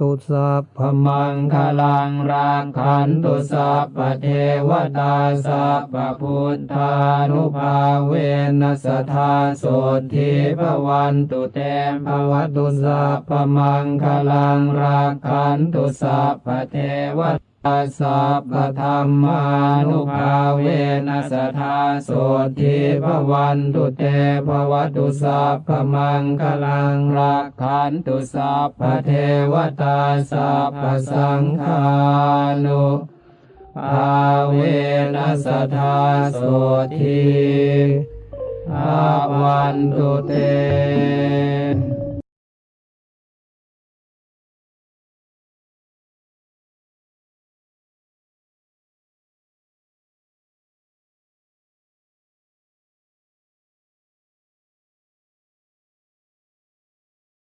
ตุสัพพมังคลังรักขันตุสัพพเทวตาสัพพพุทธานุภาเวนัสธาโสทิภวันตุเตมภวตุสัพพมังคลังรักขันตุสัพพเทวตาสัพพธรรมานุภา สธาโสทิภวันตุเตภวตุสัพพมังคลังรักขันตุสัพพเทวตาสัพพสังฆานุภาเวนัสธาโสทิภวันตุเต